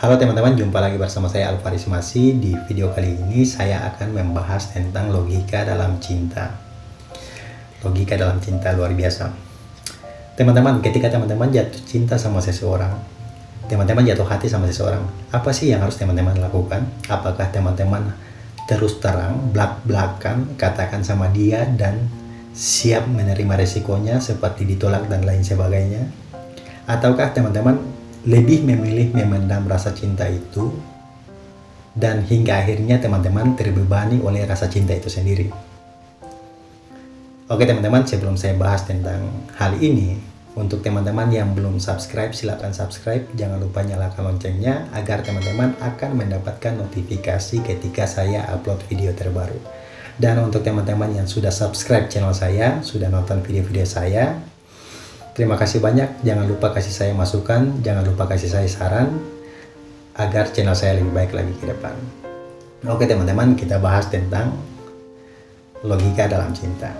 Halo teman-teman, jumpa lagi bersama saya Alvaris Masi. Di video kali ini saya akan membahas tentang logika dalam cinta. Logika dalam cinta luar biasa. Teman-teman, ketika teman-teman jatuh cinta sama seseorang, teman-teman jatuh hati sama seseorang, apa sih yang harus teman-teman lakukan? Apakah teman-teman terus terang, belak-belakan, katakan sama dia dan siap menerima resikonya seperti ditolak dan lain sebagainya? Ataukah teman-teman lebih memilih memendam rasa cinta itu dan hingga akhirnya teman-teman terbebani oleh rasa cinta itu sendiri. Oke teman-teman, sebelum saya bahas tentang hal ini, untuk teman-teman yang belum subscribe, silahkan subscribe. Jangan lupa nyalakan loncengnya agar teman-teman akan mendapatkan notifikasi ketika saya upload video terbaru. Dan untuk teman-teman yang sudah subscribe channel saya, sudah nonton video-video saya, Terima kasih banyak. Jangan lupa kasih saya masukan, jangan lupa kasih saya saran agar channel saya lebih baik lagi ke depan. Oke teman-teman, kita bahas tentang logika dalam cinta.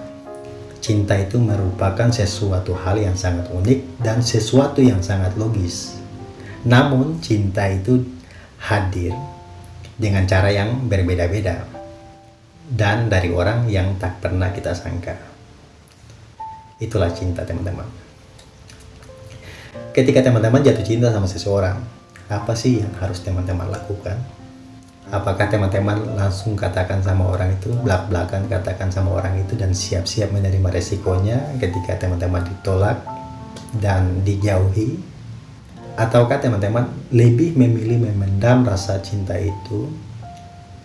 Cinta itu merupakan sesuatu hal yang sangat unik dan sesuatu yang sangat logis. Namun cinta itu hadir dengan cara yang berbeda-beda dan dari orang yang tak pernah kita sangka. Itulah cinta teman-teman. Ketika teman-teman jatuh cinta sama seseorang, apa sih yang harus teman-teman lakukan? Apakah teman-teman langsung katakan sama orang itu, belak-belakan katakan sama orang itu dan siap-siap menerima resikonya ketika teman-teman ditolak dan dijauhi? Ataukah teman-teman lebih memilih memendam rasa cinta itu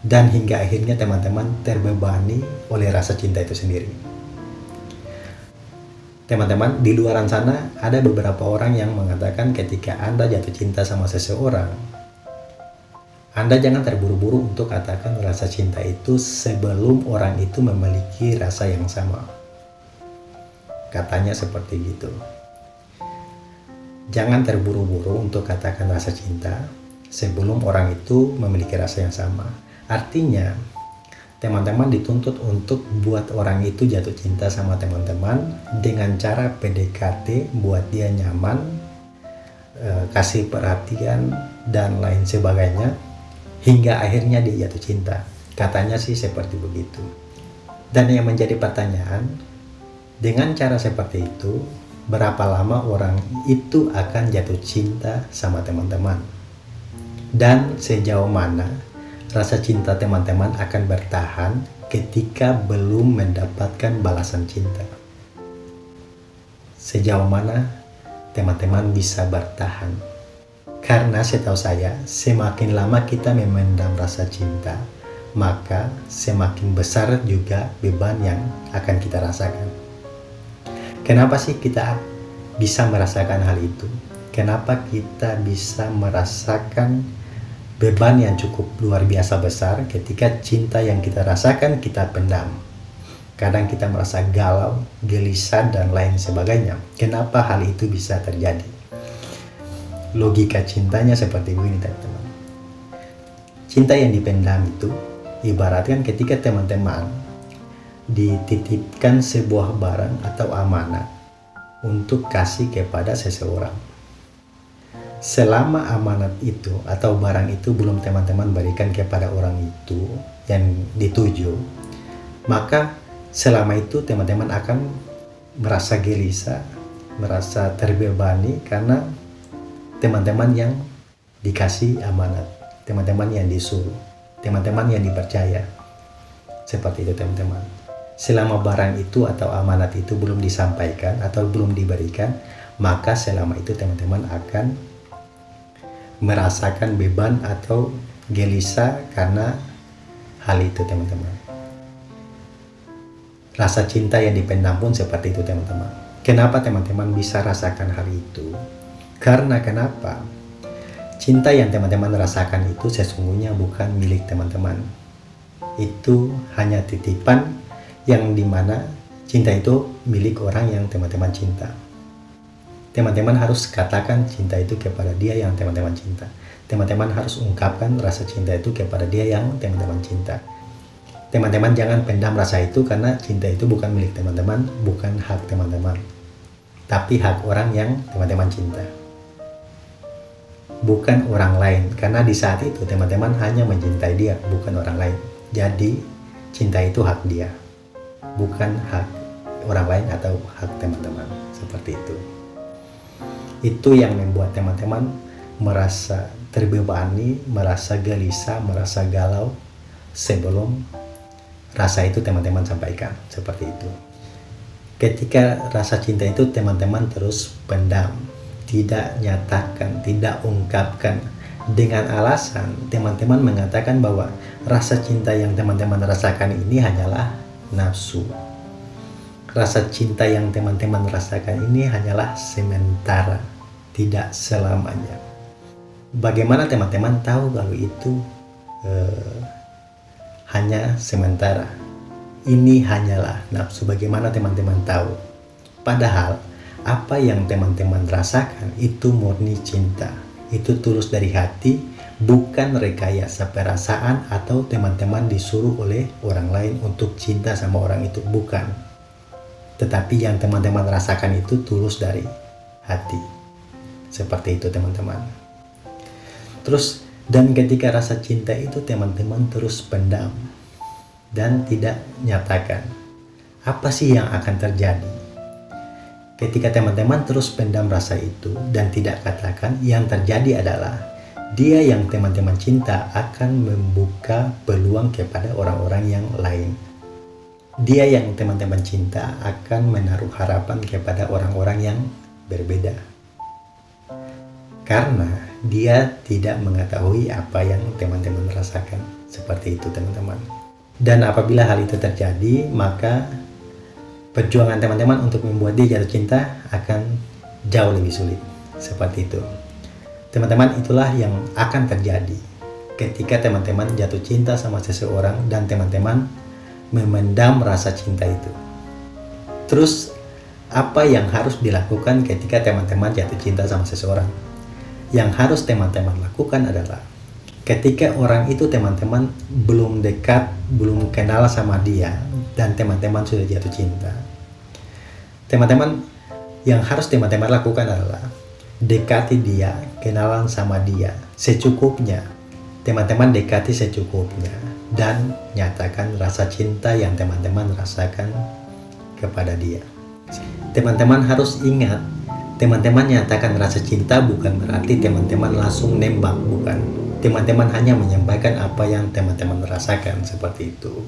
dan hingga akhirnya teman-teman terbebani oleh rasa cinta itu sendiri? Teman-teman, di luar sana ada beberapa orang yang mengatakan ketika Anda jatuh cinta sama seseorang, Anda jangan terburu-buru untuk katakan rasa cinta itu sebelum orang itu memiliki rasa yang sama. Katanya seperti gitu. Jangan terburu-buru untuk katakan rasa cinta sebelum orang itu memiliki rasa yang sama. Artinya, teman-teman dituntut untuk buat orang itu jatuh cinta sama teman-teman dengan cara PDKT buat dia nyaman e, kasih perhatian dan lain sebagainya hingga akhirnya dia jatuh cinta. Katanya sih seperti begitu. Dan yang menjadi pertanyaan dengan cara seperti itu berapa lama orang itu akan jatuh cinta sama teman-teman? Dan sejauh mana rasa cinta teman-teman akan bertahan ketika belum mendapatkan balasan cinta. Sejauh mana teman-teman bisa bertahan? Karena setahu saya, semakin lama kita memendam rasa cinta, maka semakin besar juga beban yang akan kita rasakan. Kenapa sih kita bisa merasakan hal itu? Kenapa kita bisa merasakan beban yang cukup luar biasa besar ketika cinta yang kita rasakan kita pendam. Kadang kita merasa galau, gelisah, dan lain sebagainya. Kenapa hal itu bisa terjadi? Logika cintanya seperti ini, teman-teman. Cinta yang dipendam itu ibaratkan ketika teman-teman dititipkan sebuah barang atau amanah untuk kasih kepada seseorang selama amanat itu atau barang itu belum teman-teman berikan kepada orang itu yang dituju, maka selama itu teman-teman akan merasa gelisah, merasa terbebani karena teman-teman yang dikasih amanat, teman-teman yang disuruh, teman-teman yang dipercaya. Seperti itu teman-teman. Selama barang itu atau amanat itu belum disampaikan atau belum diberikan, maka selama itu teman-teman akan merasakan beban atau gelisah karena hal itu teman-teman. Rasa cinta yang dipendam pun seperti itu teman-teman. Kenapa teman-teman bisa rasakan hal itu? Karena kenapa? Cinta yang teman-teman rasakan itu sesungguhnya bukan milik teman-teman. Itu hanya titipan yang di mana cinta itu milik orang yang teman-teman cinta teman-teman harus katakan cinta itu kepada dia yang teman-teman cinta. Teman-teman harus ungkapkan rasa cinta itu kepada dia yang teman-teman cinta. Teman-teman jangan pendam rasa itu karena cinta itu bukan milik teman-teman, bukan hak teman-teman. Tapi hak orang yang teman-teman cinta. bukan orang lain karena di saat itu teman-teman hanya mencintai dia bukan orang lain jadi cinta itu hak dia bukan hak orang lain atau hak teman-teman seperti itu itu yang membuat teman-teman merasa terbebani merasa gelisah merasa galau sebelum rasa itu teman-teman sampaikan. Seperti itu. Ketika rasa cinta itu teman-teman terus pendam tidak nyatakan, tidak ungkapkan dengan alasan teman-teman mengatakan bahwa rasa cinta yang teman-teman rasakan ini hanyalah nafsu. Rasa cinta yang teman-teman rasakan ini hanyalah sementara, tidak selamanya. Bagaimana teman-teman tahu kalau itu eh, hanya sementara? Ini hanyalah nafsu. Bagaimana teman-teman tahu? Padahal apa yang teman-teman rasakan itu murni cinta. Itu tulus dari hati, bukan rekayasa perasaan atau teman-teman disuruh oleh orang lain untuk cinta sama orang itu. Bukan. Tetapi yang teman-teman rasakan itu tulus dari hati. Seperti itu teman-teman. Terus, dan ketika rasa cinta itu teman-teman terus pendam dan tidak nyatakan. Apa sih yang akan terjadi? Ketika teman-teman terus pendam rasa itu dan tidak katakan, yang terjadi adalah dia yang teman-teman cinta akan membuka peluang kepada orang-orang yang lain. Dia yang teman-teman cinta akan menaruh harapan kepada orang-orang yang berbeda. Karena dia tidak mengetahui apa yang teman-teman rasakan. Seperti itu teman-teman. Dan apabila hal itu terjadi, maka perjuangan teman-teman untuk membuat dia jatuh cinta akan jauh lebih sulit. Seperti itu. Teman-teman, itulah yang akan terjadi ketika teman-teman jatuh cinta sama seseorang dan teman-teman memendam rasa cinta itu. Terus, apa yang harus dilakukan ketika teman-teman jatuh cinta sama seseorang? Yang harus teman-teman lakukan adalah ketika orang itu teman-teman belum dekat, belum kenal sama dia, dan teman-teman sudah jatuh cinta teman-teman yang harus teman-teman lakukan adalah dekati dia, kenalan sama dia secukupnya. Teman-teman dekati secukupnya dan nyatakan rasa cinta yang teman-teman rasakan kepada dia. Teman-teman harus ingat, teman-teman nyatakan rasa cinta bukan berarti teman-teman langsung nembak, bukan. Teman-teman hanya menyampaikan apa yang teman-teman rasakan seperti itu.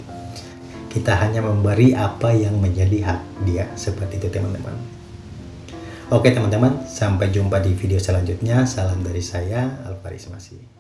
Kita hanya memberi apa yang menjadi hak dia seperti itu teman-teman. Oke teman-teman sampai jumpa di video selanjutnya. Salam dari saya Alvaris Masih